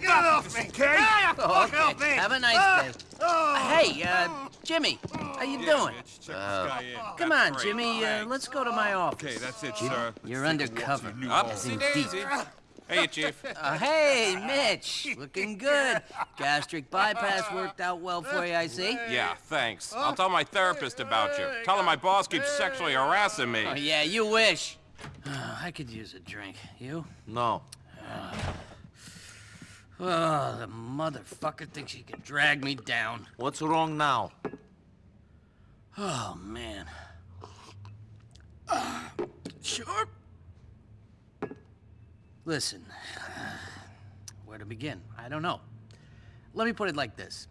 Get in there! Get off me! Okay? Oh, okay. Have a nice day. Oh. Hey, uh, Jimmy, how you doing? Check this guy in. Come That's on, great. Jimmy. Uh, let's go to my office. Okay, that's it, sir. You're Let's take a undercover. to the new Up, home. see? Daisy. Hey, Chief. Uh, hey, Mitch. Looking good. Gastric bypass worked out well for you, I see. Yeah, thanks. I'll tell my therapist about you. Tell him my boss keeps sexually harassing me. Oh, yeah, you wish. I could use a drink. You? No. Oh, the motherfucker thinks he can drag me down. What's wrong now? Oh, man. Uh, sure. Listen, where to begin? I don't know. Let me put it like this.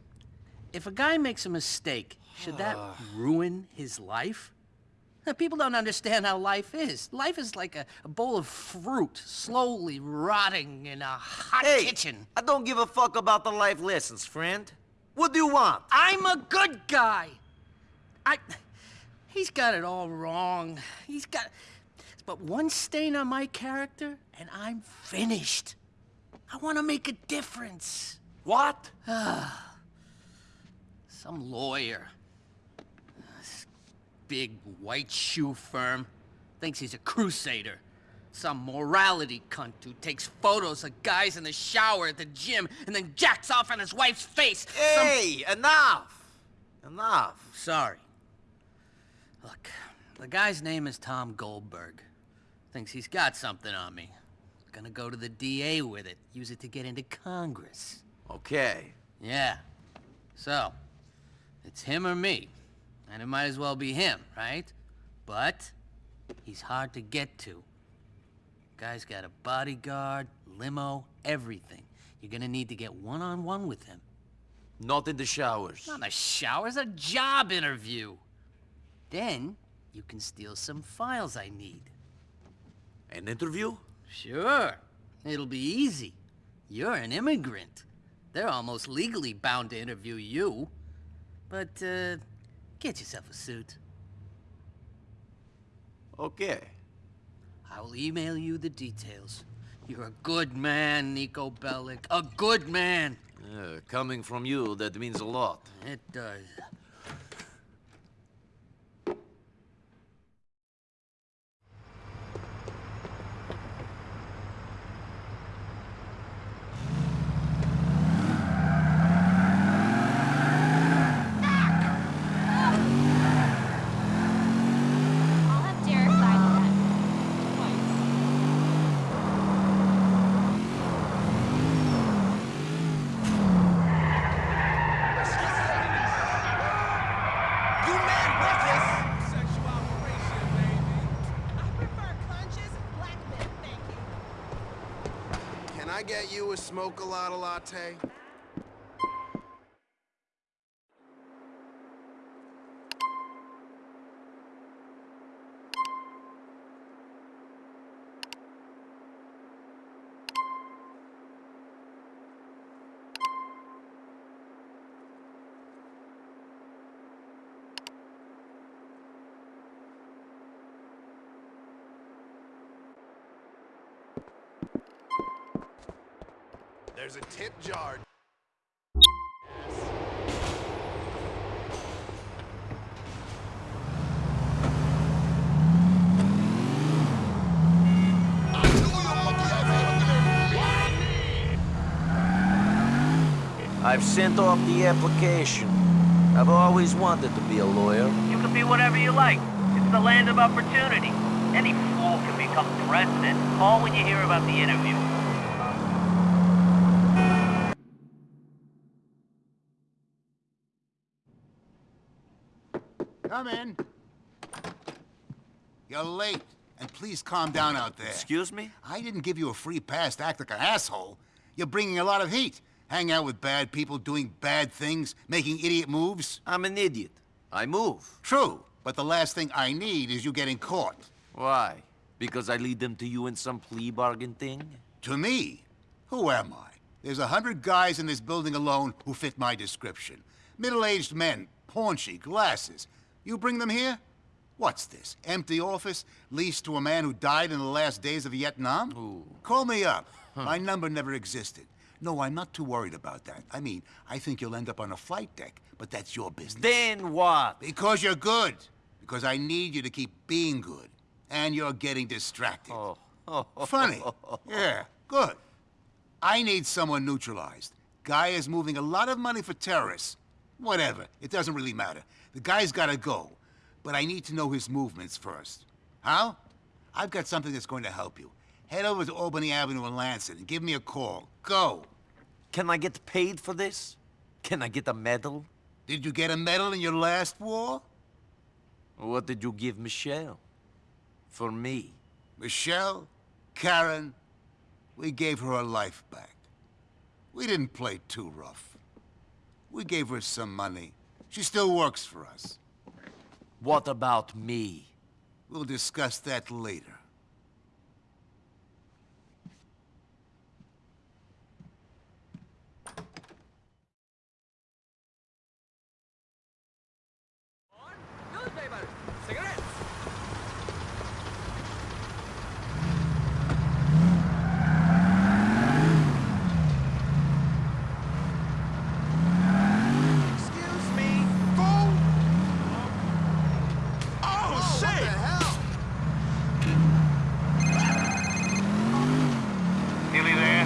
If a guy makes a mistake, should that ruin his life? Now, People don't understand how life is. Life is like a, a bowl of fruit slowly rotting in a hot Hey, kitchen. I don't give a fuck about the life lessons, friend. What do you want? I'm a good guy. I. He's got it all wrong. He's got. But one stain on my character, and I'm finished. I want to make a difference. What? Some lawyer. Big white shoe firm thinks he's a crusader. Some morality cunt who takes photos of guys in the shower at the gym and then jacks off on his wife's face. Some Hey, enough! Enough. Sorry. Look, the guy's name is Tom Goldberg. Thinks he's got something on me. Gonna go to the DA with it, use it to get into Congress. Okay. Yeah. So, it's him or me. And it might as well be him, right? But, he's hard to get to. Guy's got a bodyguard, limo, everything. You're gonna need to get one-on-one with him. Not in the showers. Not a shower, it's a job interview. Then, you can steal some files I need. An interview? Sure. It'll be easy. You're an immigrant. They're almost legally bound to interview you. But, uh, get yourself a suit. Okay. I will email you the details. You're a good man, Niko Bellic. A good man. Uh, coming from you, that means a lot. It does. I'll have Derek sign that. Twice. You man reckless! I prefer conscious black men, thank you. Can I smoke a lot of latte? There's a tip jar. I've sent off the application. I've always wanted to be a lawyer. You can be whatever you like. It's the land of opportunity. Any fool can become president. Call when you hear about the interview. Come in. You're late. And please calm down out there. Excuse me? I didn't give you a free pass to act like an asshole. You're bringing a lot of heat. Hang out with bad people, doing bad things, making idiot moves. I'm an idiot. I move. True, but the last thing I need is you getting caught. Why? Because I lead them to you in some plea bargain thing? To me? Who am I? There's a hundred guys in this building alone who fit my description. Middle-aged men, paunchy, glasses. You bring them here? What's this? Empty office leased to a man who died in the last days of Vietnam? Ooh. Call me up. My number never existed. No, I'm not too worried about that. I mean, I think you'll end up on a flight deck, but that's your business. Then what? Because you're good. Because I need you to keep being good. And you're getting distracted. Oh. Funny. Yeah, good. I need someone neutralized. Guy is moving a lot of money for terrorists. Whatever. It doesn't really matter. The guy's gotta go. But I need to know his movements first. How? I've got something that's going to help you. Head over to Albany Avenue in Lancet and give me a call. Go. Can I get paid for this? Can I get a medal? Did you get a medal in your last war? What did you give Michelle? For me? Michelle? Karen? We gave her her life back. We didn't play too rough. We gave her some money. She still works for us. What about me? We'll discuss that later. Excuse me. Go. Oh, shit! What the hell? Nearly there?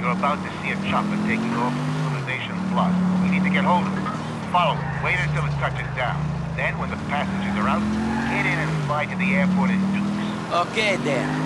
You're about to see a chopper taking off from Civilization Plus. You need to get hold of it. Follow it. Wait until it touches down. Then, when the passengers are out, get in and fly to the airport in Dukes. Okay then.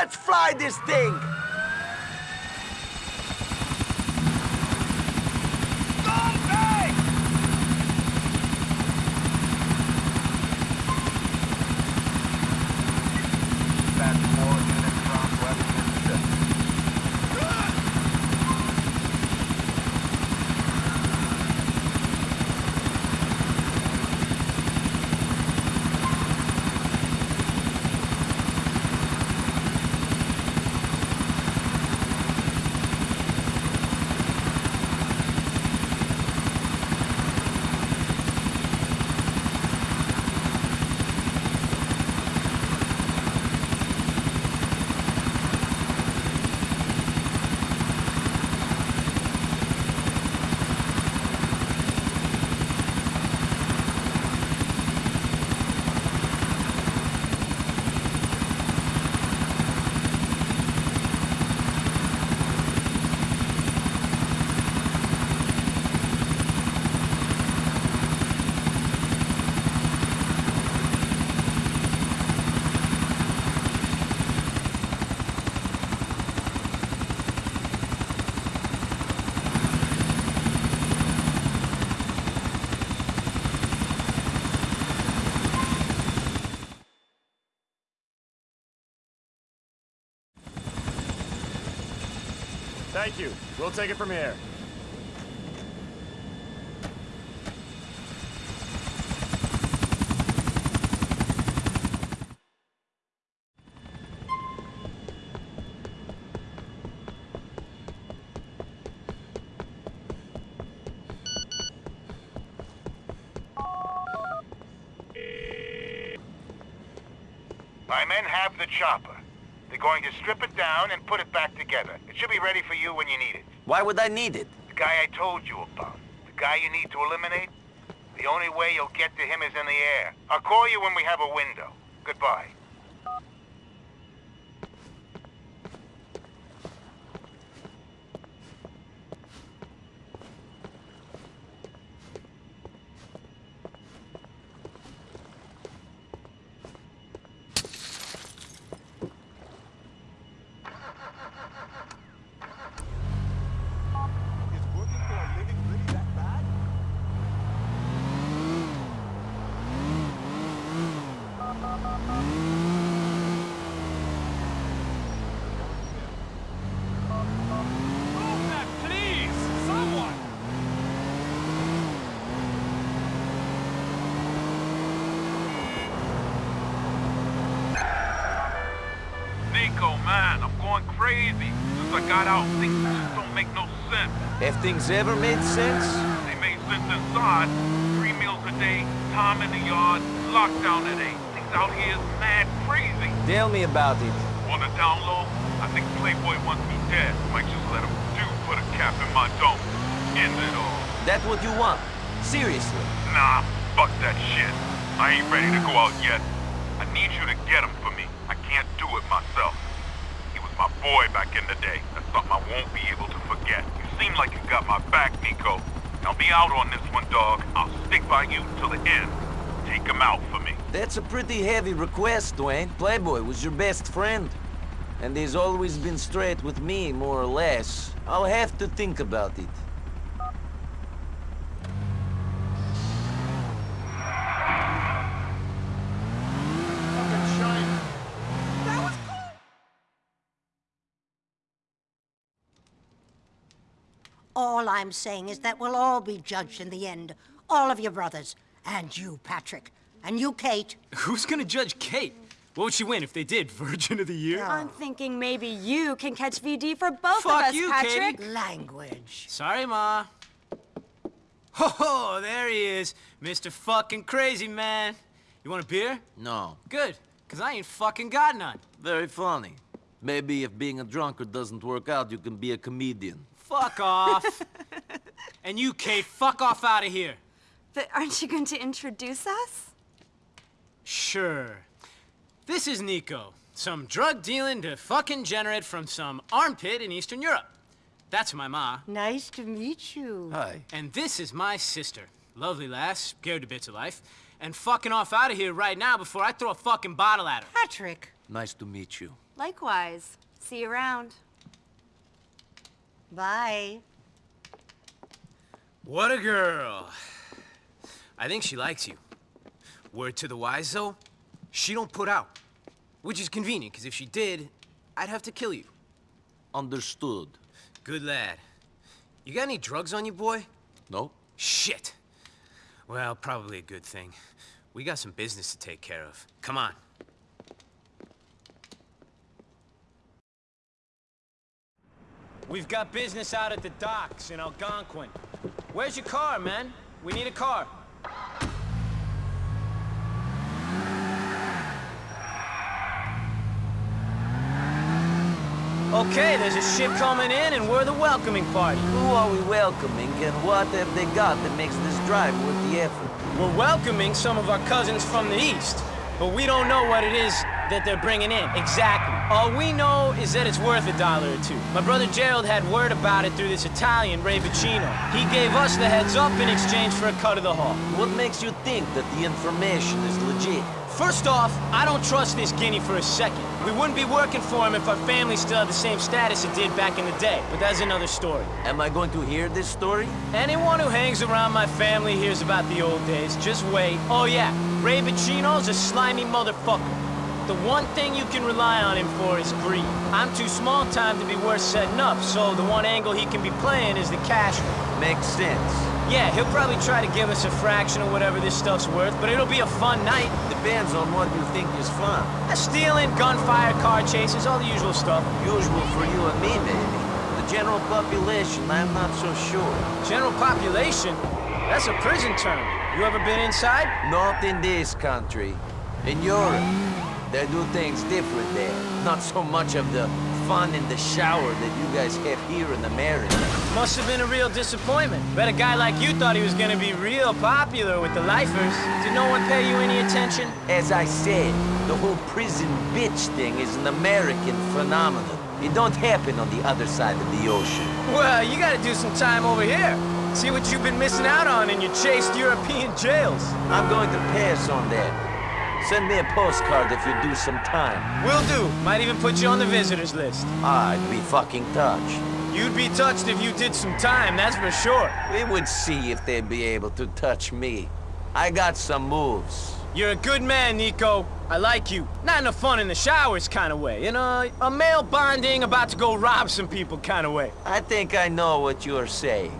Let's fly this thing. Thank you. We'll take it from here. My men have the chopper. They're going to strip it down and put it back together. It should be ready for you when you need it. Why would I need it? The guy I told you about. The guy you need to eliminate. The only way you'll get to him is in the air. I'll call you when we have a window. Goodbye. Niko, man, I'm going crazy. Since I got out, things just don't make no sense. Have things ever made sense? They made sense inside. Three meals a day, time in the yard, lockdown at eight. Things out here is mad crazy. Tell me about it. On the down low, I think Playboy wants me dead. Might just let him do put a cap in my dome. End it all. That what you want? Seriously? Nah, fuck that shit. I ain't ready to go out yet. I need you to get him for me. I can't do it myself. Boy back in the day. That's something I won't be able to forget. You seem like you got my back, Niko. Now be out on this one, dog. I'll stick by you till the end. Take him out for me. That's a pretty heavy request, Dwayne. Playboy was your best friend. And he's always been straight with me, more or less. I'll have to think about it. All I'm saying is that we'll all be judged in the end. All of your brothers. And you, Patrick. And you, Kate. Who's gonna judge Kate? What would she win if they did? Virgin of the Year? I'm thinking maybe you can catch VD for both Fuck of us, you, Patrick. Katie. Language. Sorry, Ma. Ho ho, there he is. Mr. fucking crazy man. You want a beer? No. Good, because I ain't fucking got none. Very funny. Maybe if being a drunkard doesn't work out, you can be a comedian. Fuck off. and you, Kate, fuck off out of here. But aren't you going to introduce us? Sure. This is Niko, some drug dealing to fucking generate from some armpit in Eastern Europe. That's my ma. Nice to meet you. Hi. And this is my sister. Lovely lass, scared to bits of life. And fucking off out of here right now before I throw a fucking bottle at her. Patrick. Nice to meet you. Likewise. See you around. Bye. What a girl. I think she likes you. Word to the wise, though, she don't put out. Which is convenient, because if she did, I'd have to kill you. Understood. Good lad. You got any drugs on you, boy? No? Shit. Well, probably a good thing. We got some business to take care of. Come on. We've got business out at the docks in Algonquin. Where's your car, man? We need a car. Okay, there's a ship coming in and we're the welcoming party. Who are we welcoming and what have they got that makes this drive worth the effort? We're welcoming some of our cousins from the east, but we don't know what it is that they're bringing in exactly. All we know is that it's worth a dollar or two. My brother Gerald had word about it through this Italian, Ray Boccino. He gave us the heads up in exchange for a cut of the haul. What makes you think that the information is legit? First off, I don't trust this guinea for a second. We wouldn't be working for him if our family still had the same status it did back in the day, but that's another story. Am I going to hear this story? Anyone who hangs around my family hears about the old days. Just wait. Oh yeah, Ray Boccino's a slimy motherfucker. The one thing you can rely on him for is greed. I'm too small time to be worth setting up, so the one angle he can be playing is the cash one. Makes sense. Yeah, he'll probably try to give us a fraction of whatever this stuff's worth, but it'll be a fun night. Depends on what you think is fun. Uh, Stealing, gunfire, car chases, all the usual stuff. Usual for you and me, maybe. The general population, I'm not so sure. General population? That's a prison term. You ever been inside? Not in this country. In Europe, they do things different there. Not so much of the fun in the shower that you guys have here in America. Must have been a real disappointment. Bet a guy like you thought he was gonna be real popular with the lifers. Did no one pay you any attention? As I said, the whole prison bitch thing is an American phenomenon. It don't happen on the other side of the ocean. Well, you gotta do some time over here. See what you've been missing out on in your chased European jails. I'm going to pass on that. Send me a postcard if you do some time. Will do. Might even put you on the visitors list. I'd be fucking touched. You'd be touched if you did some time, that's for sure. We would see if they'd be able to touch me. I got some moves. You're a good man, Niko. I like you. Not in a fun in the showers kind of way. In a, a male bonding, about to go rob some people kind of way. I think I know what you're saying.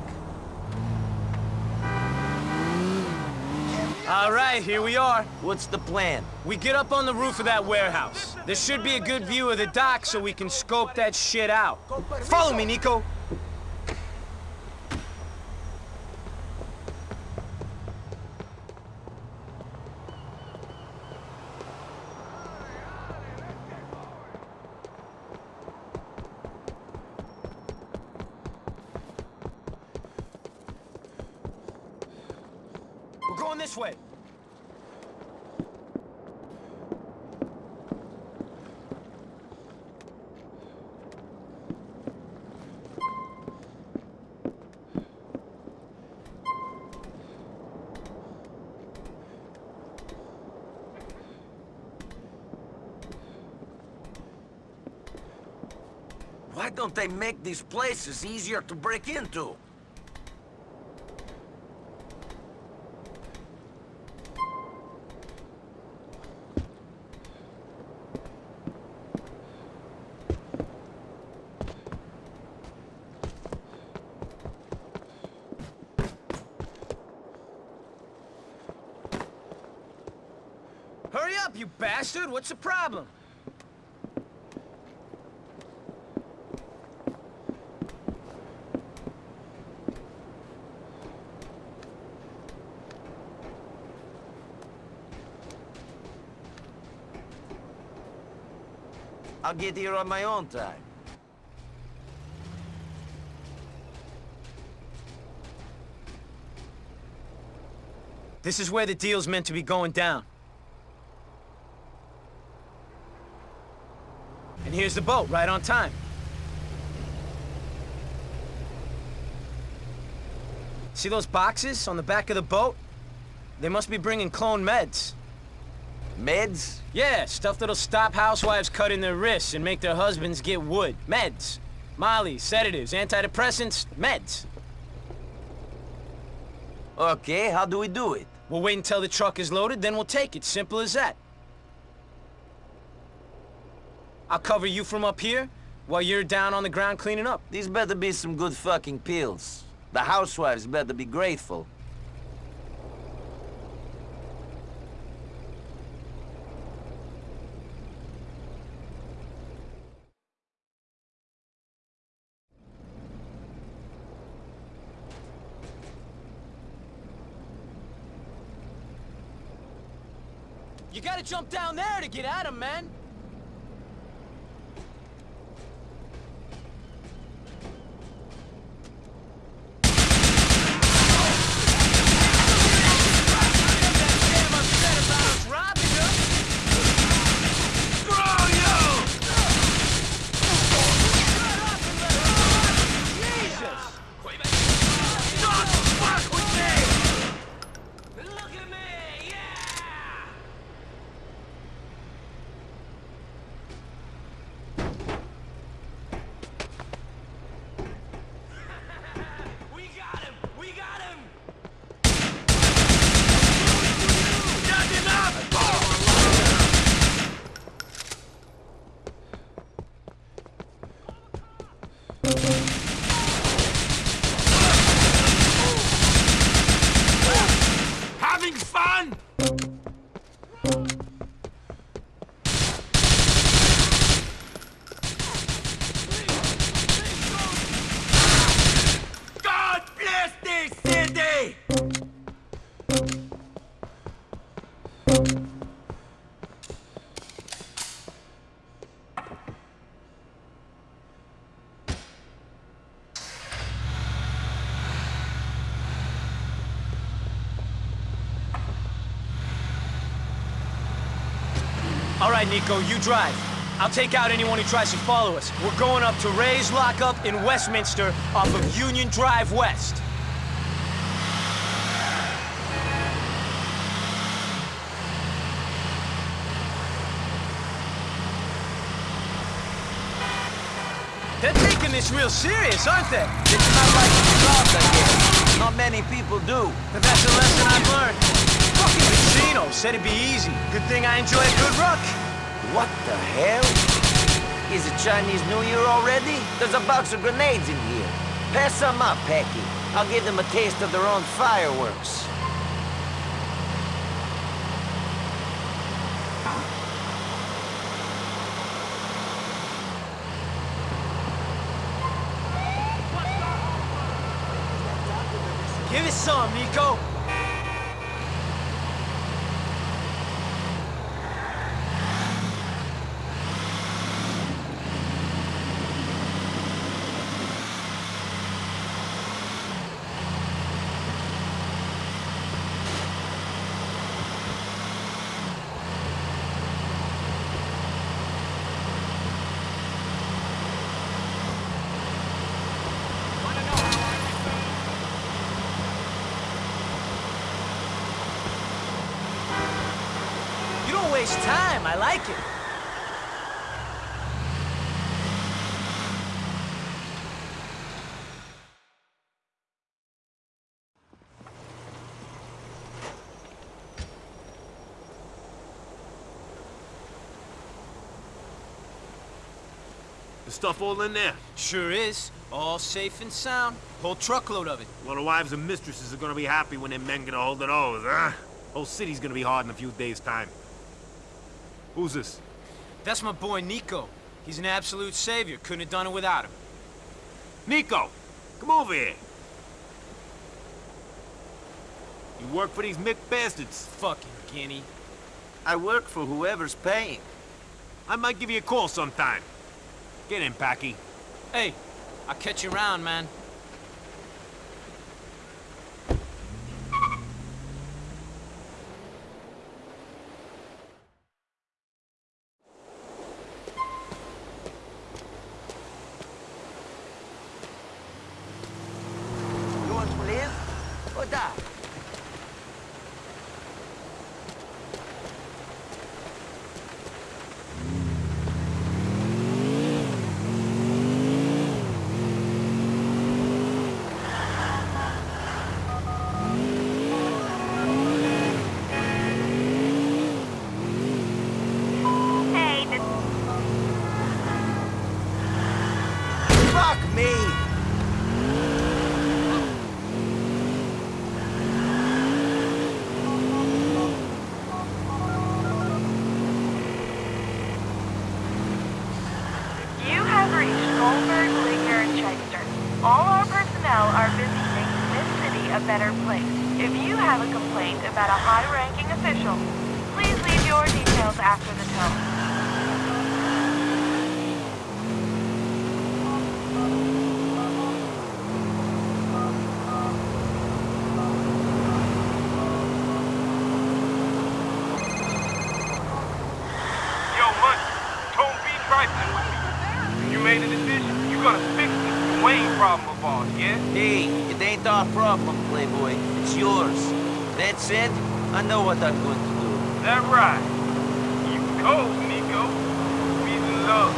All right, here we are. What's the plan? We get up on the roof of that warehouse. There should be a good view of the dock so we can scope that shit out. Follow me, Niko. This way. Why don't they make these places easier to break into? Up, you bastard! What's the problem? I'll get here on my own time. This is where the deal's meant to be going down. And here's the boat, right on time. See those boxes on the back of the boat? They must be bringing clone meds. Meds? Yeah, stuff that'll stop housewives cutting their wrists and make their husbands get wood. Meds. Molly, sedatives, antidepressants, meds. Okay, how do we do it? We'll wait until the truck is loaded, then we'll take it. Simple as that. I'll cover you from up here while you're down on the ground cleaning up. These better be some good fucking pills. The housewives better be grateful. You gotta jump down there to get at him, man. Niko, you drive. I'll take out anyone who tries to follow us. We're going up to Ray's lockup in Westminster off of Union Drive West. They're taking this real serious, aren't they? It's not like thought, I guess. Not many people do. But that's a lesson I've learned. Fucking Boccino said it'd be easy. Good thing I enjoy a good ruck. What the hell? Is it Chinese New Year already? There's a box of grenades in here. Pass some up, Packie. I'll give them a taste of their own fireworks. Give it some, Niko. You don't waste time. I like it. The stuff all in there. Sure is. All safe and sound. Whole truckload of it. Well, the wives and mistresses are gonna be happy when their men get a hold of those, huh? Whole city's gonna be hard in a few days' time. Who's this? That's my boy Niko. He's an absolute savior. Couldn't have done it without him. Niko! Come over here. You work for these Mick bastards. Fucking guinea. I work for whoever's paying. I might give you a call sometime. Get in, Packie. Hey, I'll catch you around, man. You want to live or die? Hey, this Fuck me! You have reached Goldberg, Ligner, and Shyster. All our personnel are busy making this city a better place. If you have a complaint about a high-ranking official, please leave your details after the tone. Yo, Munch, Tone B trifling with me. You made a decision. You gonna fix this Wayne problem of ours, yeah? Hey, problem, Playboy. It's yours. That said, I know what I'm going to do. That right. You cold, Niko. And love.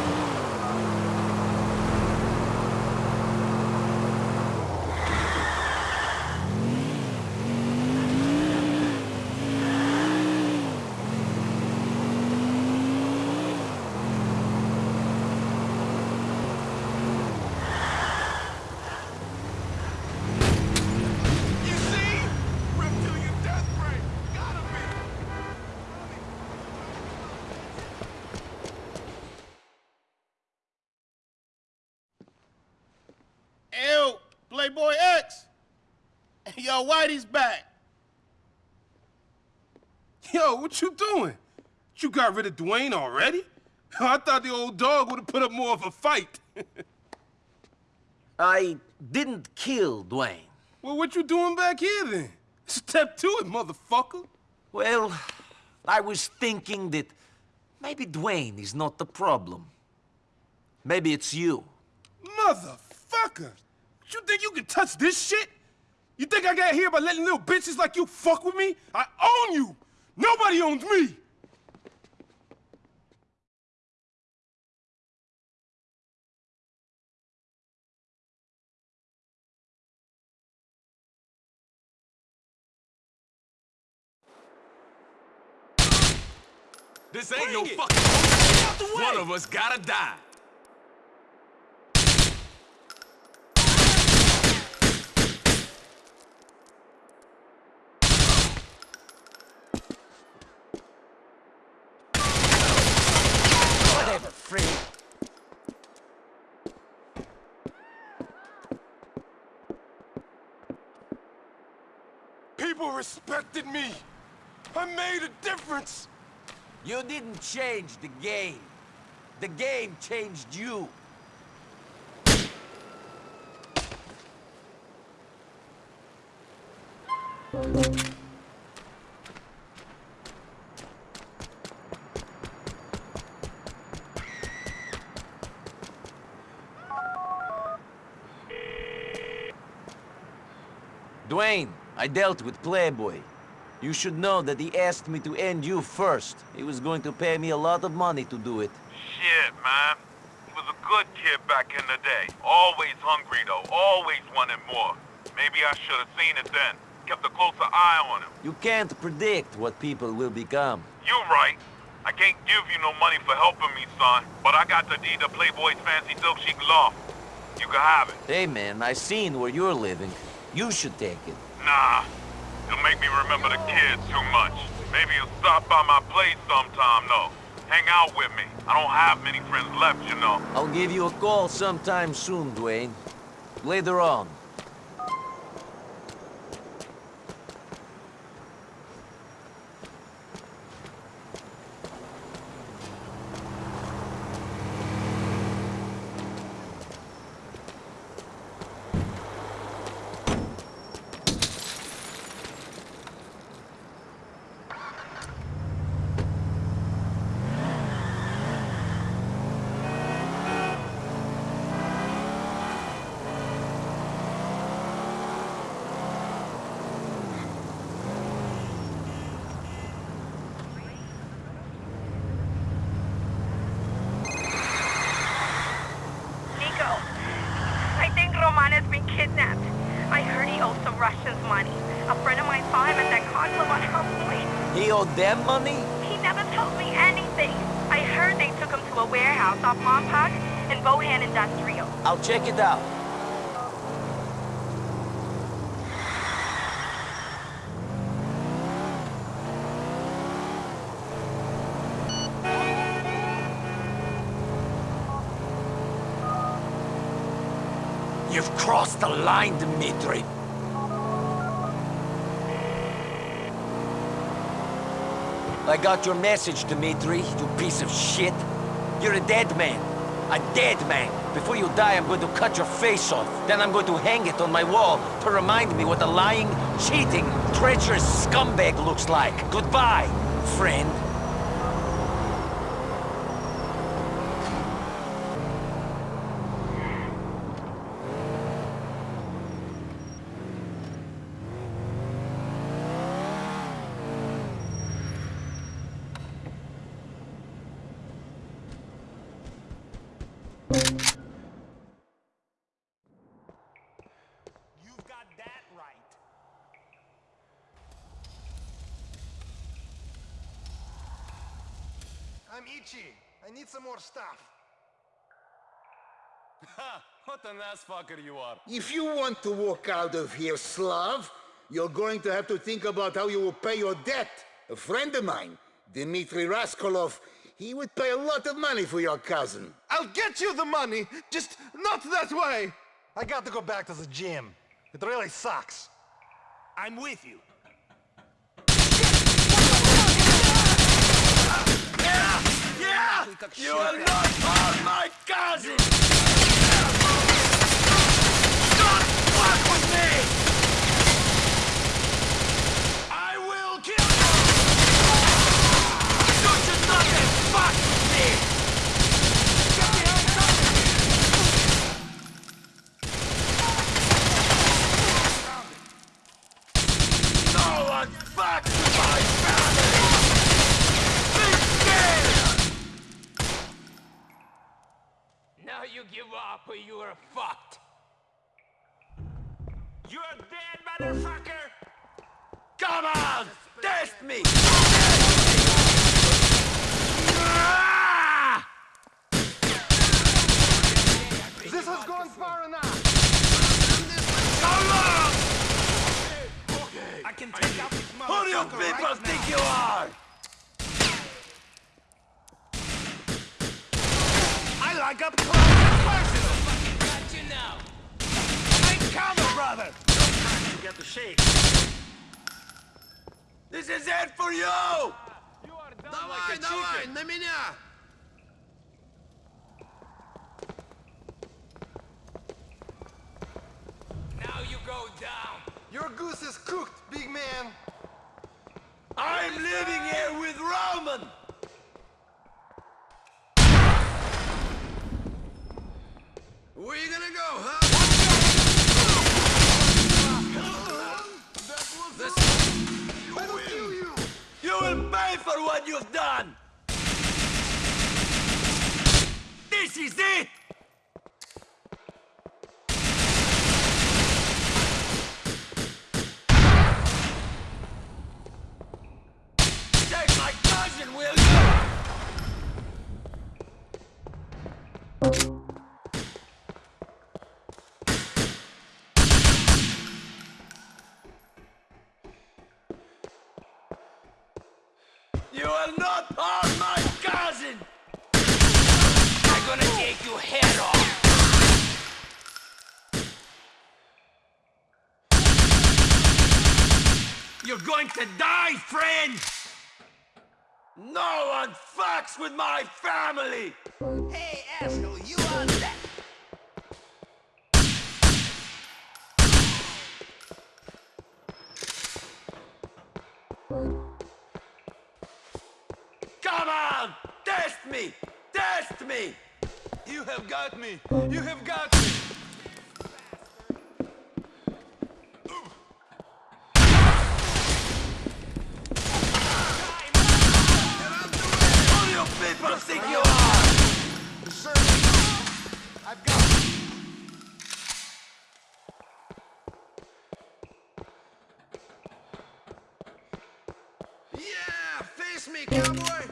You see? Reptilian death ray. Gotta be. Ew, Playboy X. Yo, Whitey's back. Yo, what you doing? You got rid of Dwayne already? I thought the old dog would have put up more of a fight. I didn't kill Dwayne. Well, what you doing back here then? Step to it, motherfucker. Well, I was thinking that maybe Dwayne is not the problem. Maybe it's you. Motherfucker! You think you can touch this shit? You think I got here by letting little bitches like you fuck with me? I own you! Nobody owns me! This ain't no fucking... One of us gotta die. Whatever, free. People respected me. I made a difference. You didn't change the game. The game changed you. Dwayne, I dealt with Playboy. You should know that he asked me to end you first. He was going to pay me a lot of money to do it. Shit, man. He was a good kid back in the day. Always hungry, though. Always wanted more. Maybe I should have seen it then. Kept a closer eye on him. You can't predict what people will become. You're right. I can't give you no money for helping me, son. But I got the deed to Playboy's fancy silk chic loft. You can have it. Hey man, I seen where you're living. You should take it. Nah. It'll make me remember the kids too much. Maybe you'll stop by my place sometime, though. Hang out with me. I don't have many friends left, you know. I'll give you a call sometime soon, Dwayne. Later on. Niko, I think Roman has been kidnapped. I heard he owes some Russians money. A friend of mine saw him at that con club on Hellpoint. He owed them money? He never told me anything. I heard they took him to a warehouse off in Bohan Industrial. I'll check it out. You've crossed the line, Dimitri. I got your message, Dimitri, you piece of shit. You're a dead man. A dead man. Before you die, I'm going to cut your face off. Then I'm going to hang it on my wall to remind me what a lying, cheating, treacherous scumbag looks like. Goodbye, friend. You've got that right. I'm itchy. I need some more stuff. Ha! What an ass fucker you are. If you want to walk out of here, Slav, you're going to have to think about how you will pay your debt. A friend of mine, Dimitri Rascalov, he would pay a lot of money for your cousin. I'll get you the money, just not that way. I got to go back to the gym. It really sucks. I'm with you. You will not harm my cousin! Don't fuck with me! I will kill you! You should not have fucked with me! Get behind something! No one fucks my family! Be scared! Now you give up or you are fucked. You're dead, motherfucker! Come on! Test me! This has gone far enough! Come on! Okay. I can take out this Who do you people think you are? I like up close and personal! Got you now. Take cover, brother! You get the shake. This is it for you! You are done Давай, like a давай, chicken. на меня! Now you go down. Your goose is cooked, big man! I'm living here with Roman! Where you gonna go, huh? I'll kill you! You will pay for what you've done! This is it! Take my cousin, will you? You You're going to die, friend! No one fucks with my family! Hey, asshole, you on that? Come on! Test me! Test me! You have got me. You have got me. People think you are? Yeah, face me, cowboy!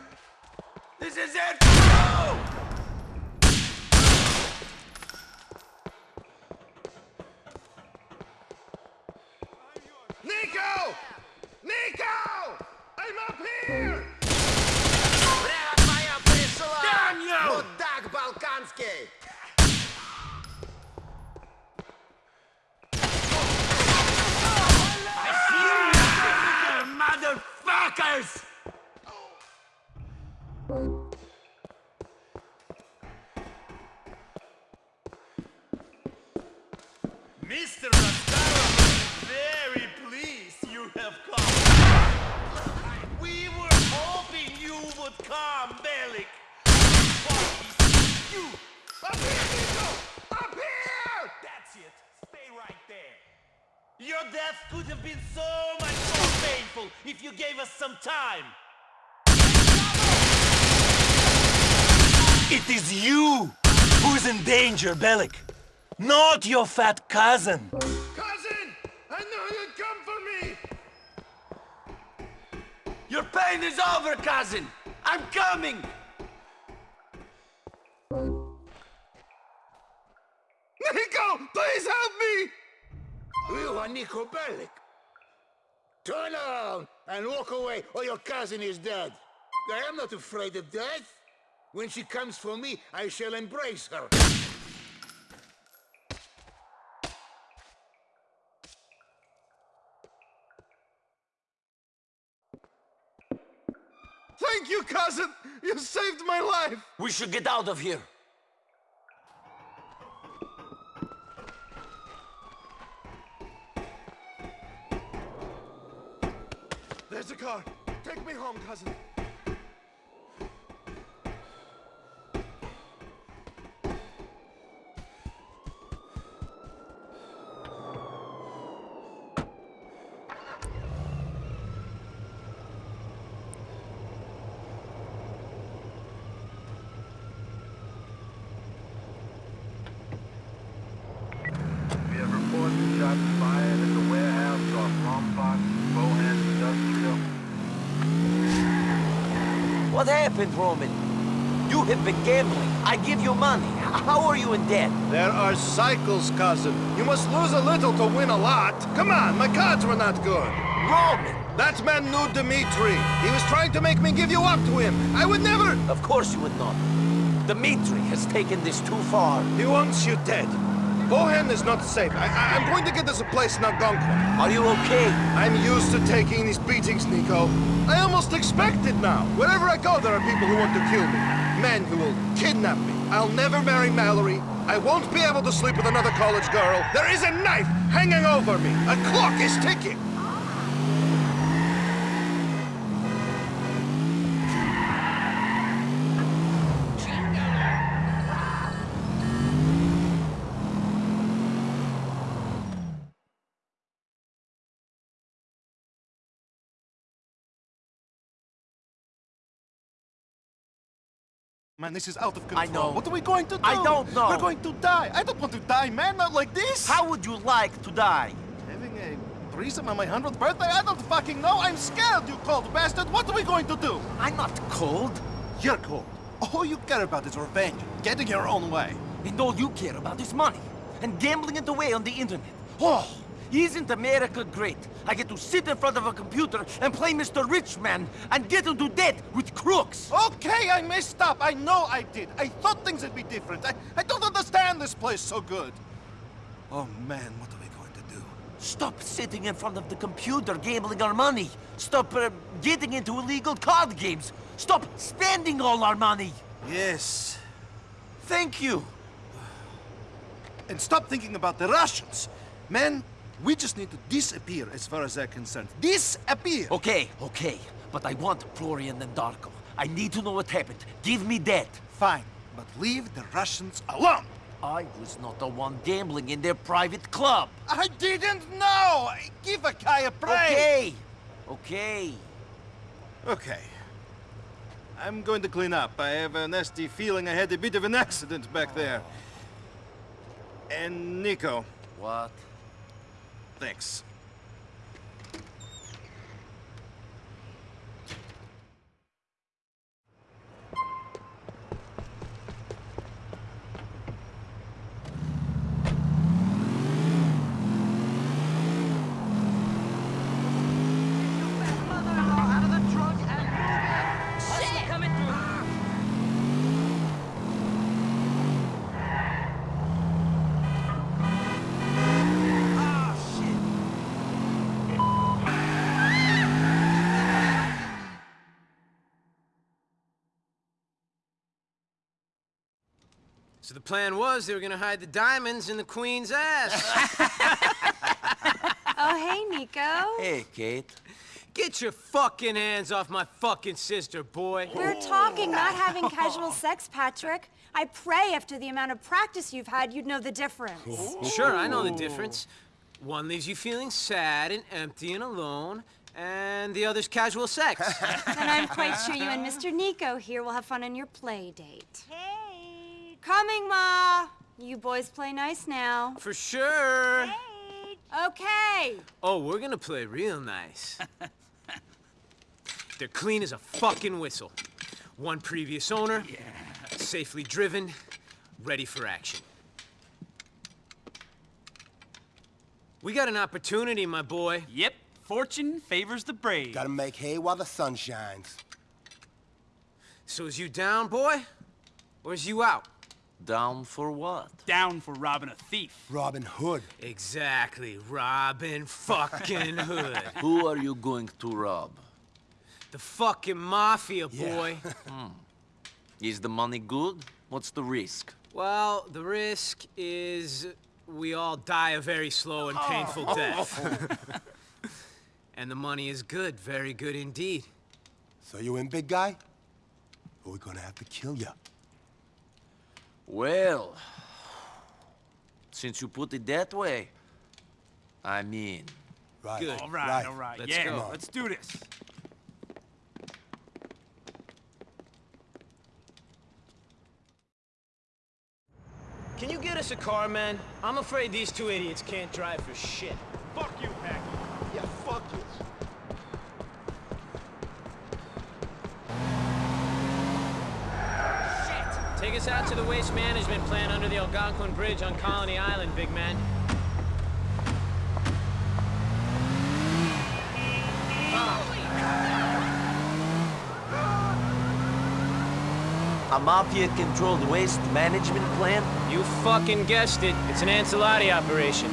If you gave us some time. It is you who is in danger, Bellic. Not your fat cousin. Cousin! I know you'd come for me! Your pain is over, cousin! I'm coming! Niko, please help me! You are Niko Bellic. Turn around and walk away or your cousin is dead. I am not afraid of death. When she comes for me, I shall embrace her. Thank you, cousin! You saved my life! We should get out of here. Car. Take me home, cousin. We have reports of shots fired at the warehouse off Lombard, Bohan Industrial. Roman? You have been gambling. I give you money. How are you in debt? There are cycles, cousin. You must lose a little to win a lot. Come on, my cards were not good. Roman! That man knew Dimitri. He was trying to make me give you up to him. I would never... Of course you would not. Dimitri has taken this too far. He wants you dead. Bohan is not safe. I, am going to get us a place in Algonquin. Are you okay? I'm used to taking these beatings, Niko. I almost expect it now. Wherever I go, there are people who want to kill me. Men who will kidnap me. I'll never marry Mallory. I won't be able to sleep with another college girl. There is a knife hanging over me. A clock is ticking. Man, this is out of control. I know. What are we going to do? I don't know. We're going to die. I don't want to die, man. Not like this. How would you like to die? Having a threesome on my 100th birthday? I don't fucking know. I'm scared, you cold bastard. What are we going to do? I'm not cold. You're cold. All you care about is revenge. Getting your own way. And all you care about is money. And gambling it away on the internet. Oh, isn't America great? I get to sit in front of a computer and play Mr. Rich Man and get into debt with crooks. Okay, I messed up. I know I did. I thought things would be different. I, I don't understand this place so good. Oh, man, what are we going to do? Stop sitting in front of the computer gambling our money. Stop uh, getting into illegal card games. Stop spending all our money. Yes. Thank you. And stop thinking about the Russians. Man, we just need to disappear as far as they're concerned. Disappear! Okay, okay. But I want Florian and Darko. I need to know what happened. Give me that. Fine, but leave the Russians alone. I was not the one gambling in their private club. I didn't know! Give a guy a break! Okay, okay. Okay. I'm going to clean up. I have a nasty feeling I had a bit of an accident back there. Oh. And Niko. What? Thanks. So the plan was they were gonna hide the diamonds in the queen's ass. Oh, hey, Niko. Hey, Kate. Get your fucking hands off my fucking sister, boy. We're talking, not having casual sex, Patrick. I pray after the amount of practice you've had, you'd know the difference. Sure, I know the difference. One leaves you feeling sad and empty and alone, and the other's casual sex. and I'm quite sure you and Mr. Niko here will have fun on your play date. Hey. Coming, Ma. You boys play nice now. For sure. Okay. Oh, we're gonna play real nice. They're clean as a fucking whistle. One previous owner, yeah. safely driven, ready for action. We got an opportunity, my boy. Yep, fortune favors the brave. Gotta make hay while the sun shines. So is you down, boy? Or is you out? Down for what? Down for robbing a thief. Robin Hood. Exactly, Robin fucking Hood. Who are you going to rob? The fucking mafia, boy. Yeah. Hmm. Is the money good? What's the risk? well, the risk is we all die a very slow and painful oh. death. and the money is good, very good indeed. So you in, big guy? Or we gonna have to kill you? Well, since you put it that way, I mean. Right. Good. All right, Right. all right. Let's yeah, go. let's do this. Can you get us a car, man? I'm afraid these two idiots can't drive for shit. Fuck you, Packie. Yeah, fuck you. Us out to the waste management plant under the Algonquin Bridge on Colony Island, big man. A mafia-controlled waste management plant? You fucking guessed it. It's an Ancelotti operation.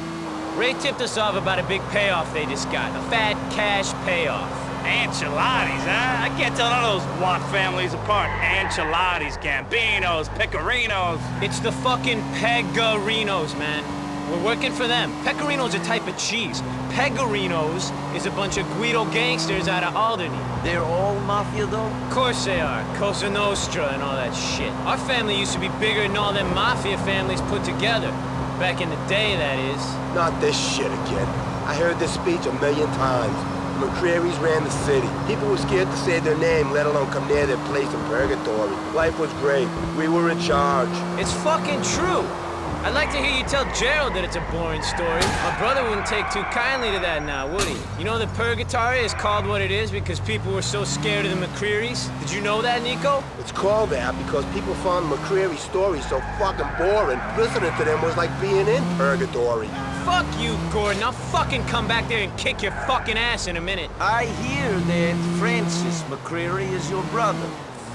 Ray tipped us off about a big payoff they just got. A fat cash payoff. Ancelottis, huh? I can't tell none of those Watt families apart. Ancelottis, Gambinos, Pecorinos. It's the fucking Pegorinos, man. We're working for them. Pecorino's a type of cheese. Pegorinos is a bunch of Guido gangsters out of Alderney. They're all mafia, though? Of course they are. Cosa Nostra and all that shit. Our family used to be bigger than all them mafia families put together. Back in the day, that is. Not this shit again. I heard this speech a million times. McReary's ran the city. People were scared to say their name, let alone come near their place in purgatory. Life was great. We were in charge. It's fucking true. I'd like to hear you tell Gerald that it's a boring story. My brother wouldn't take too kindly to that now, would he? You know the Purgatory is called what it is because people were so scared of the McRearys? Did you know that, Niko? It's called that because people found McReary's stories so fucking boring. Listening to them was like being in purgatory. Fuck you, Gordon. I'll fucking come back there and kick your fucking ass in a minute. I hear that Francis McReary is your brother.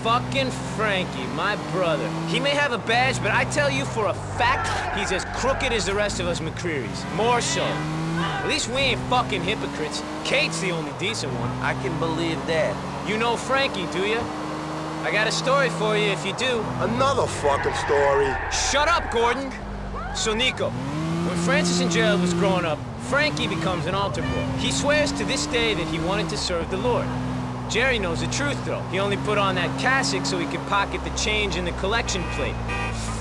Fucking Frankie, my brother. He may have a badge, but I tell you for a fact, he's as crooked as the rest of us McRearys. More so. At least we ain't fucking hypocrites. Kate's the only decent one. I can believe that. You know Frankie, do you? I got a story for you if you do. Another fucking story. Shut up, Gordon! So, Niko, when Francis and Gerald was growing up, Frankie becomes an altar boy. He swears to this day that he wanted to serve the Lord. Jerry knows the truth, though. He only put on that cassock so he could pocket the change in the collection plate.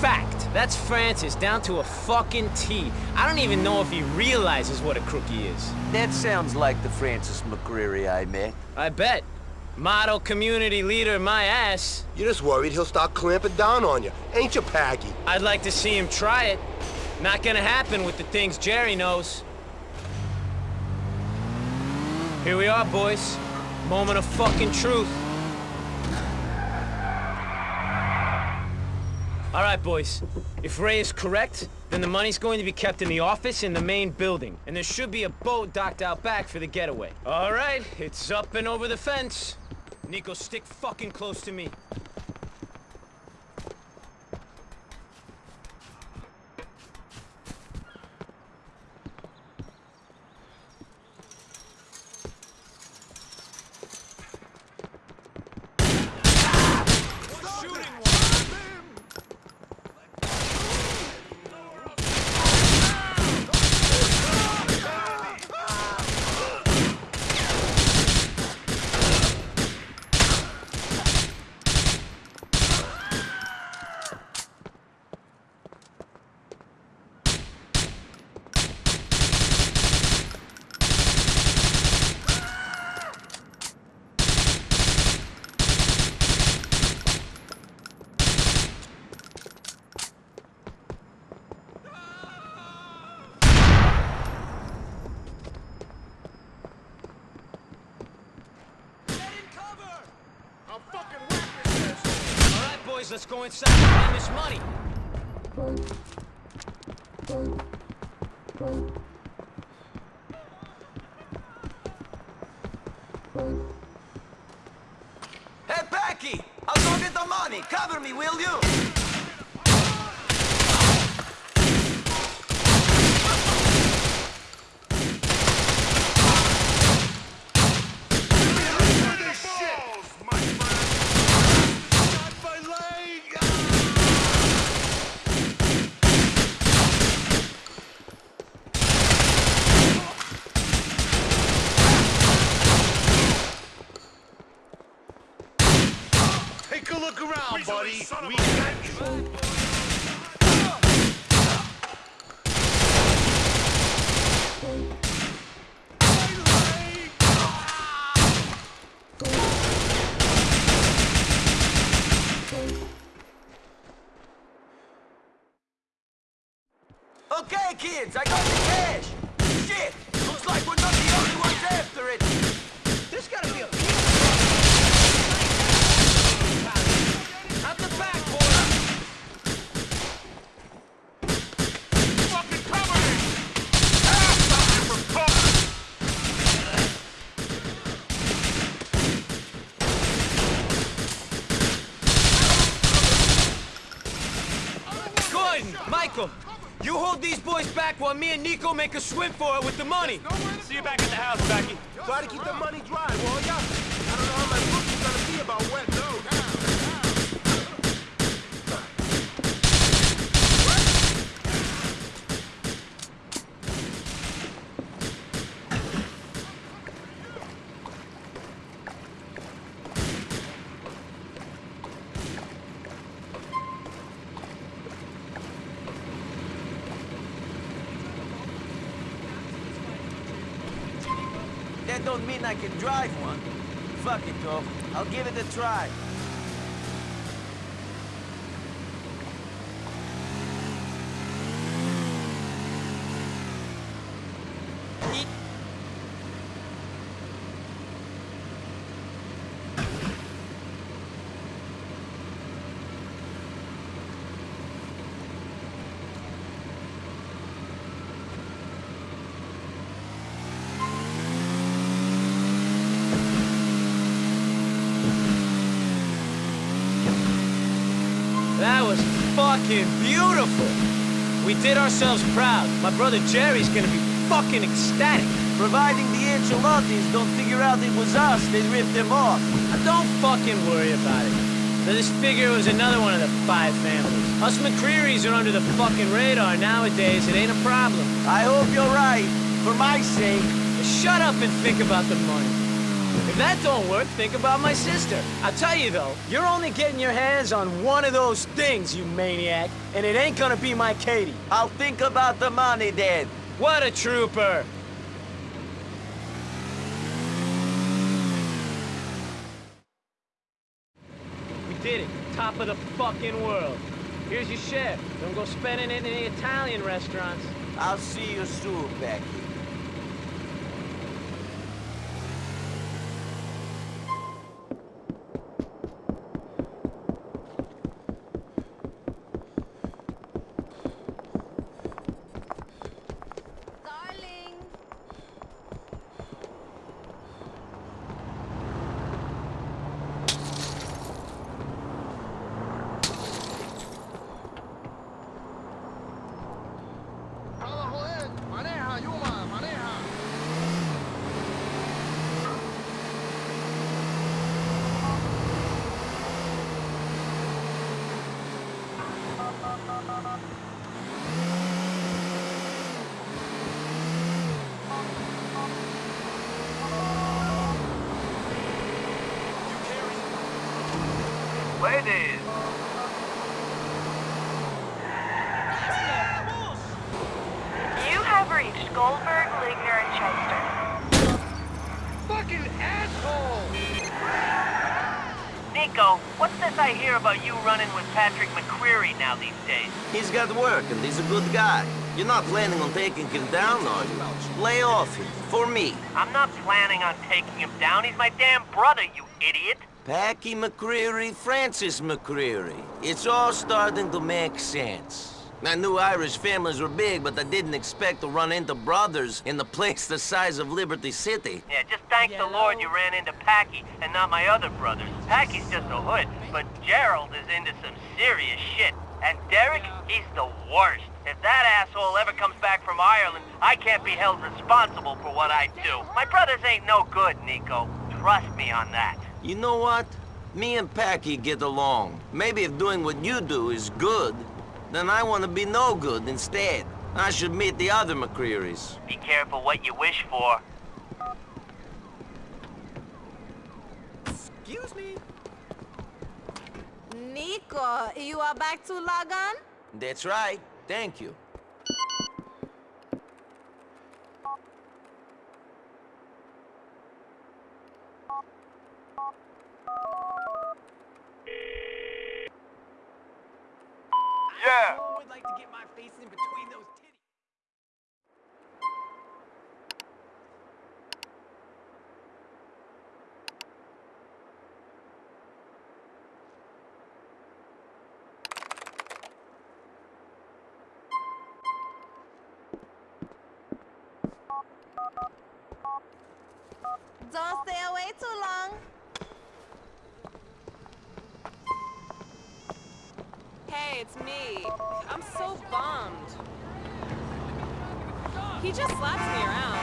Fact. That's Francis, down to a fucking T. I don't even know if he realizes what a crook he is. That sounds like the Francis McReary I met. I bet. Model community leader, my ass. You're just worried he'll start clamping down on you, ain't you, Packie? I'd like to see him try it. Not gonna happen with the things Jerry knows. Here we are, boys. Moment of fucking truth. All right, boys. If Ray is correct, then the money's going to be kept in the office in the main building. And there should be a boat docked out back for the getaway. All right, it's up and over the fence. Niko, stick fucking close to me. Niko make a swim for it with the money. See you back at the house, Packie. Try to keep the money dry, will ya? I don't know how my book is gonna be about wet notes. That don't mean I can drive one. Fuck it, though. I'll give it a try. That was fucking beautiful. We did ourselves proud. My brother Jerry's gonna be fucking ecstatic. Providing the Ancelottis don't figure out it was us, they ripped them off. Don't fucking worry about it. Let's figure was another one of the five families. Us McReary's are under the fucking radar nowadays. It ain't a problem. I hope you're right. For my sake. Shut up and think about the money. If that don't work, think about my sister. I'll tell you though, you're only getting your hands on one of those things, you maniac, and it ain't gonna be my Katie. I'll think about the money then. What a trooper! We did it. Top of the fucking world. Here's your share. Don't go spending it in the Italian restaurants. I'll see you soon, Packie. Maneja, Yuma, maneja. Ladies! You have reached Goldberg, Ligner, and Shyster. Fucking asshole! Niko, what's this I hear about you running with Patrick McReary now these days? He's got work and he's a good guy. You're not planning on taking him down, are you? Lay off him. For me. I'm not planning on taking him down. He's my damn brother, you idiot. Packie McReary, Francis McReary. It's all starting to make sense. I knew Irish families were big, but I didn't expect to run into brothers in the place the size of Liberty City. Yeah, just thank the Lord you ran into Packie and not my other brothers. Packie's just a hood, but Gerald is into some serious shit. And Derrick, he's the worst. If that asshole ever comes back from Ireland, I can't be held responsible for what I do. My brothers ain't no good, Niko. Trust me on that. You know what? Me and Packie get along. Maybe if doing what you do is good, then I want to be no good instead. I should meet the other McRearys. Be careful what you wish for. Excuse me. Niko, you are back to Lagan? That's right. Thank you. Yeah. Don't stay away too long. Hey, it's me. I'm so bummed. He just slaps me around.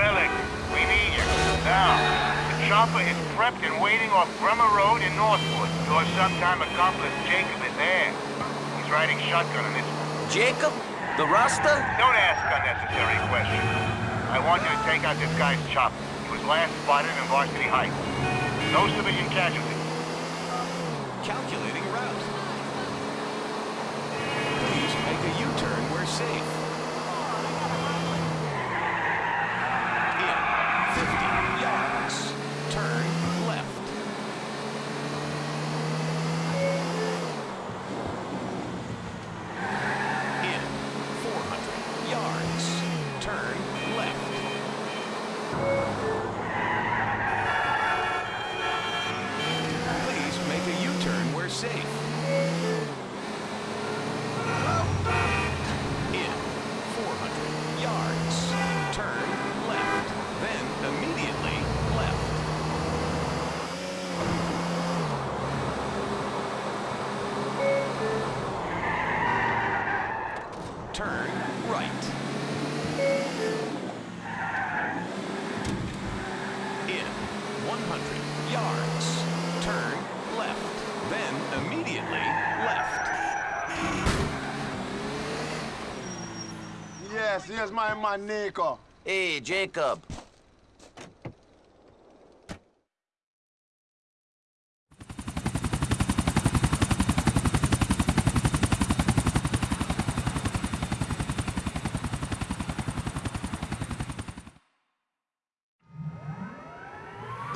Felix, we need you. Now, the chopper is prepped and waiting off Bremer Road in Northwood. Your sometime accomplice Jacob is there. He's riding shotgun on this Jacob? The Rasta? Don't ask unnecessary questions. I want you to take out this guy's chopper. He was last spotted in Varsity Heights. No civilian casualties. Calculating route. Please make a U-turn where safe. In 50 yards, turn left. In 400 yards, turn left. Please make a U-turn where safe. In 400 yards, turn left, then immediately left. Turn right. In 100 yards, turn left, then immediately left. Yes, here's my man Niko. Hey, Jacob.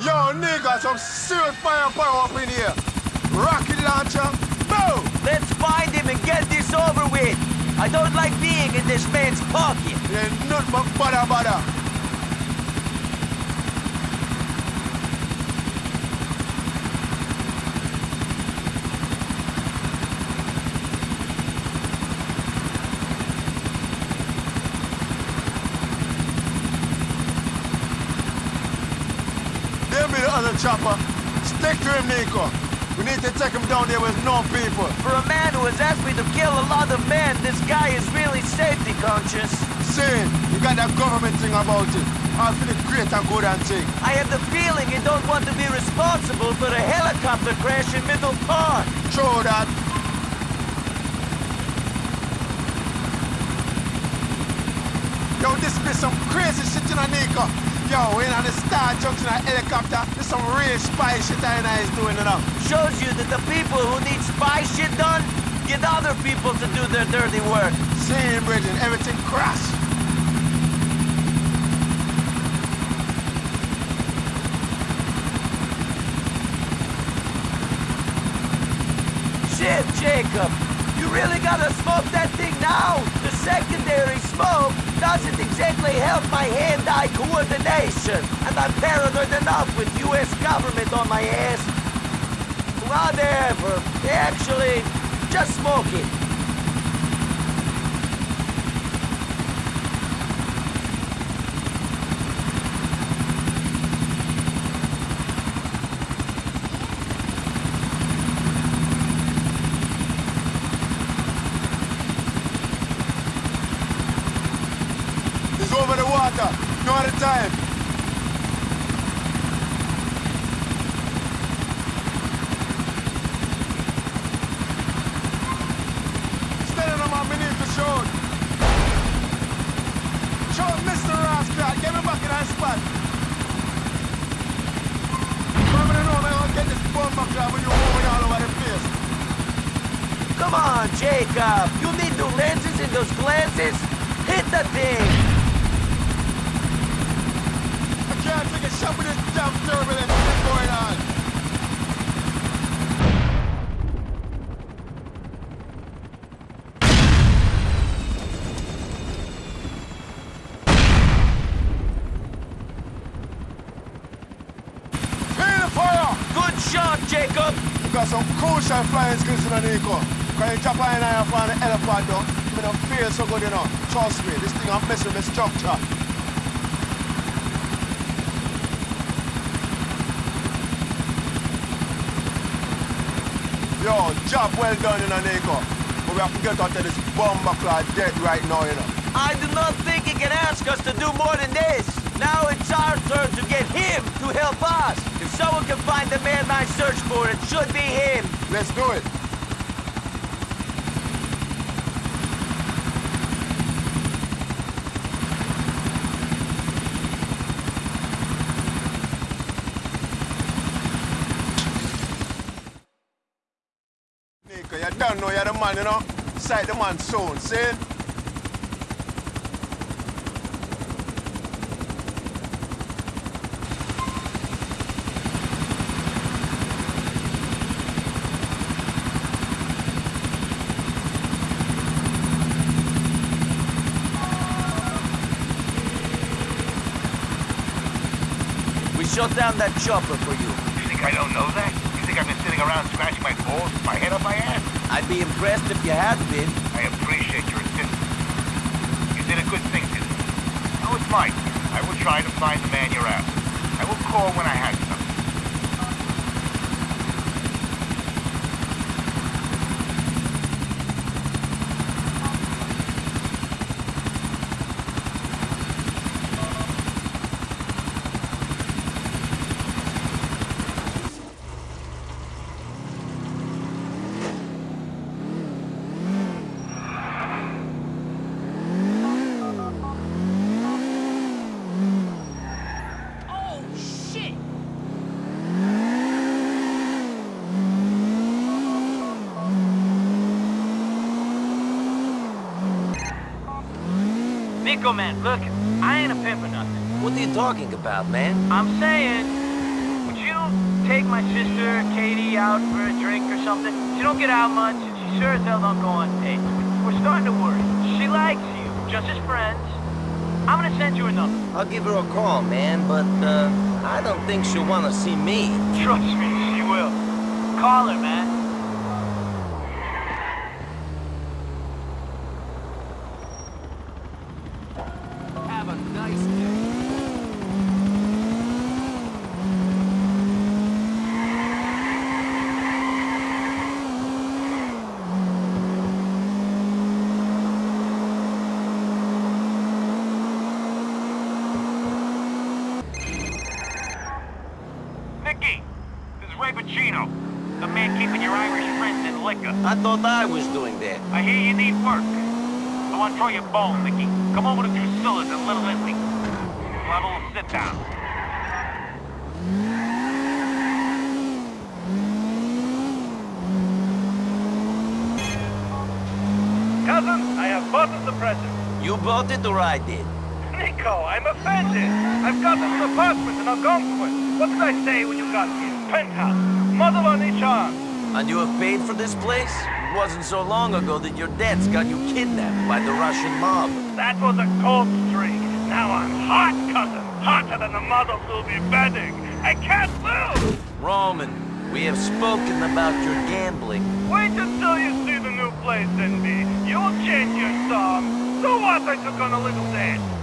Yo, nigga, some serious firepower up in here. Rocket launcher, boom! Let's find him and get this over with. I don't like being in this man's pocket. Yeah, nothing but bada bada. There be the other chopper. Stick to him, Niko. We need to take him down there with no people. For a man who has asked me to kill a lot of men, this guy is really safety conscious. See, you got that government thing about it. All for the great and good and thing. I have the feeling you don't want to be responsible for a helicopter crash in Middle Park. True that. Yo, this be some crazy shit, know, Niko. Yo, in on the Star Junction a helicopter. This some real spy shit I and is doing, know. Shows you that the people who need spy shit done get other people to do their dirty work. See, Bridget, everything crash. Shit, Jacob! You really gotta smoke that thing now? The secondary smoke doesn't exactly help my hand-eye coordination. And I'm paranoid enough with US government on my ass. Whatever. Actually, just smoke it. Come on, Jacob. You need new lenses in those glasses. Hit the thing. I can't take a shot with this damn turbulence that's going on. Clear the fire! Good shot, Jacob. We got some crucial flying skills in the Niko. Can you chop in and find the elephant though? Me don't feel so good, you know. Trust me, this thing I'm messing with the structure. Yo, job well done in Niko. But we have to get out of this bomber clad dead right now, you know. I do not think he can ask us to do more than this. Now it's our turn to get him to help us. If someone can find the man I search for, it should be him. Let's do it. Niko, you don't know you're the man, you know? Sight the man soon, see? We shut down that chopper for you. You think I don't know that? You think I've been sitting around scratching my balls my head up my ass? I'd be impressed if you had been. I appreciate your assistance. You did a good thing today. It's mine. I will try to find the man you're after. I will call when I have something. Oh, shit! Niko, man, look, I ain't a pimp or nothing. What are you talking about, man? I'm saying, would you take my sister, Katie, out for a drink or something? She don't get out much, and she sure as hell don't go on dates. We're starting to worry. She likes you, just as friends. I'm gonna send you a number. I'll give her a call, man, but, uh, I don't think she'll want to see me. Trust me, she will. Call her, man. Have a nice day. Nicky, this is Ray Boccino, the man keeping your Irish friends in liquor. I thought I was doing that. I hear you need work. I want to throw you bone, Nicky. Come over to Drusilla's in Little Italy. We'll have a little sit down. Cousin, I have bought us the present. You bought it or I did? Niko, I'm offended. I've got this an apartment in Algonquin. What did I say when you got here? Penthouse. Mother on each arm. And you have paid for this place? It wasn't so long ago that your debts got you kidnapped by the Russian mob. That was a cold streak. Now I'm hot, cousin. Hotter than the mother will be bedding. I can't lose. Roman, we have spoken about your gambling. Wait until you see the new place, NB. You'll change your song. So what? I took on a little dance.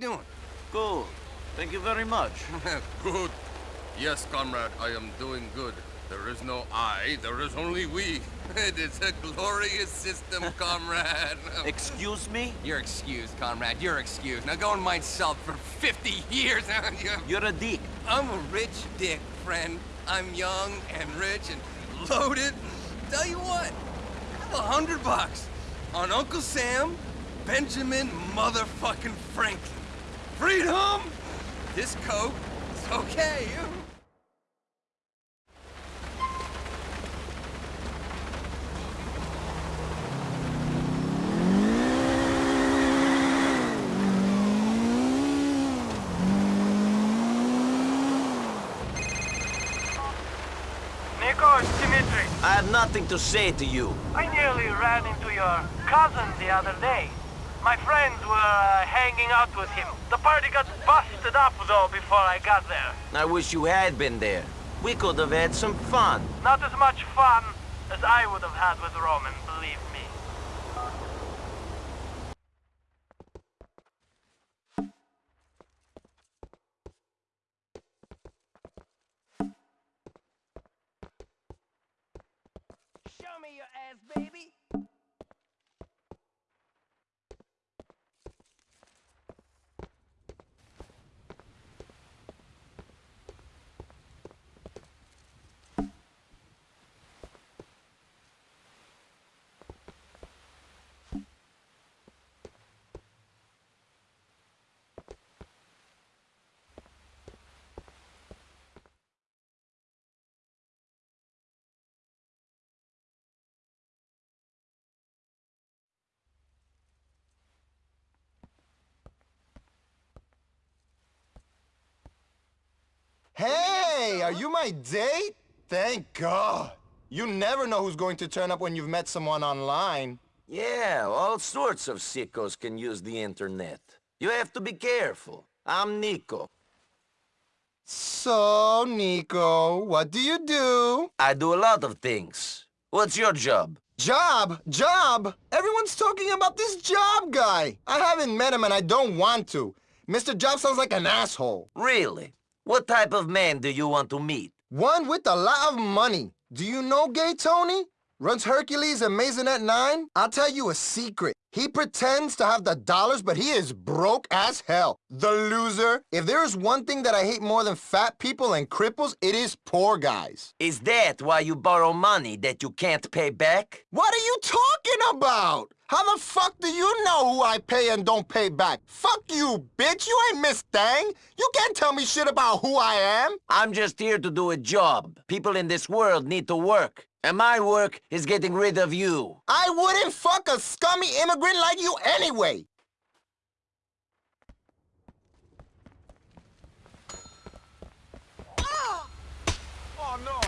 Doing? Good. Thank you very much. good. Yes, comrade, I am doing good. There is no I, there is only we. It is a glorious system, comrade. Excuse me? You're excused, comrade. You're excused. Now go and mind salt for 50 years. You're a dick. I'm a rich dick, friend. I'm young and rich and loaded. tell you what, I have a hundred bucks on Uncle Sam, Benjamin motherfucking Franklin. Freedom! This coat is okay. Niko, Dimitri. I have nothing to say to you. I nearly ran into your cousin the other day. My friends were uh, hanging out with him. The party got busted up, though, before I got there. I wish you had been there. We could have had some fun. Not as much fun as I would have had with Roman, believe me. Show me your ass, baby. Hey, are you my date? Thank God. You never know who's going to turn up when you've met someone online. Yeah, all sorts of sickos can use the internet. You have to be careful. I'm Niko. So, Niko, what do you do? I do a lot of things. What's your job? Job? Job? Everyone's talking about this job guy. I haven't met him and I don't want to. Mr. Job sounds like an asshole. Really? What type of man do you want to meet? One with a lot of money. Do you know Gay Tony? Runs Hercules and Maisonette 9? I'll tell you a secret. He pretends to have the dollars, but he is broke as hell. The loser. If there is one thing that I hate more than fat people and cripples, it is poor guys. Is that why you borrow money that you can't pay back? What are you talking about? How the fuck do you know who I pay and don't pay back? Fuck you, bitch. You ain't Miss Thang. You can't tell me shit about who I am. I'm just here to do a job. People in this world need to work. And my work is getting rid of you. I wouldn't fuck a scummy immigrant like you anyway. Oh no!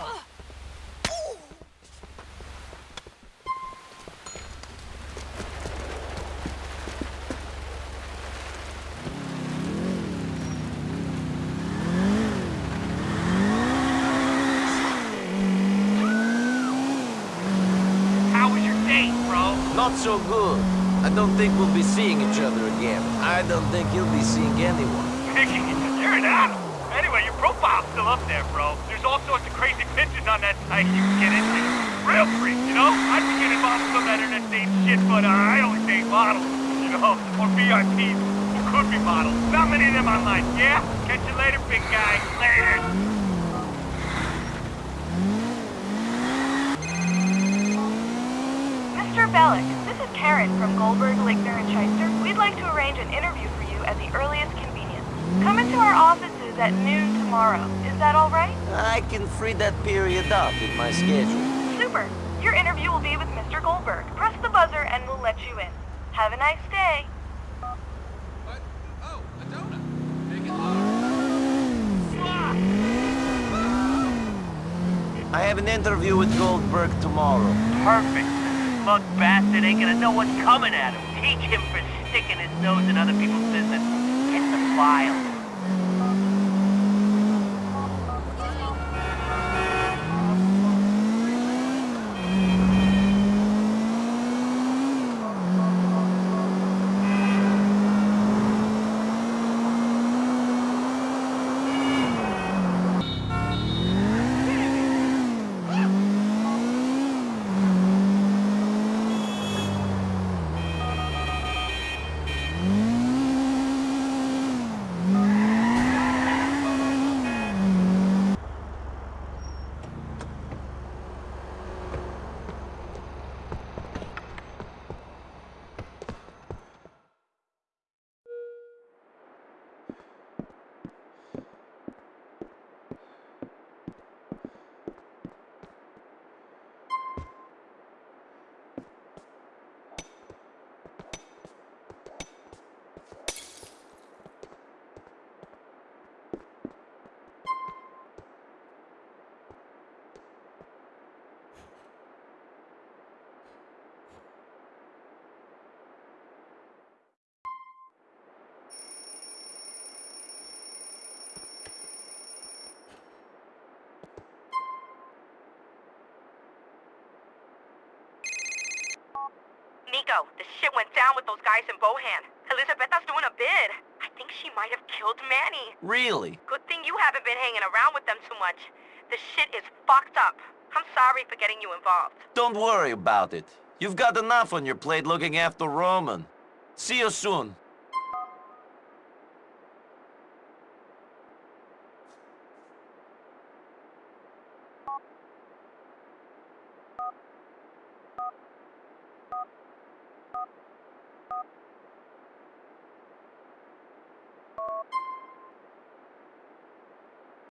How was your date, bro? Not so good. I don't think we'll be seeing each other again. I don't think you'll be seeing anyone. You're an animal. Anyway, your profile's still up there, bro. There's all sorts of crazy pictures on that site you can get into. Real freak, you know? I'd be getting involved with some internet date shit, but uh, I only date models, you know? Or VIPs who could be models. Not many of them online, yeah? Catch you later, big guy. Later. Mr. Bellic, this is Karen from Goldberg, Ligner, and Shyster. We'd like to arrange an interview for you at the earliest convenience. Come into our offices at noon tomorrow. Is that all right? I can free that period up in my schedule. Super. Your interview will be with Mr. Goldberg. Press the buzzer and we'll let you in. Have a nice day. But oh, a donor. I have an interview with Goldberg tomorrow. Perfect. Smug bastard ain't gonna know what's coming at him. Teach him for sticking his nose in other people's business. Get the file. The shit went down with those guys in Bohan. Elizabeta's doing a bid. I think she might have killed Manny. Really? Good thing you haven't been hanging around with them too much. The shit is fucked up. I'm sorry for getting you involved. Don't worry about it. You've got enough on your plate looking after Roman. See you soon.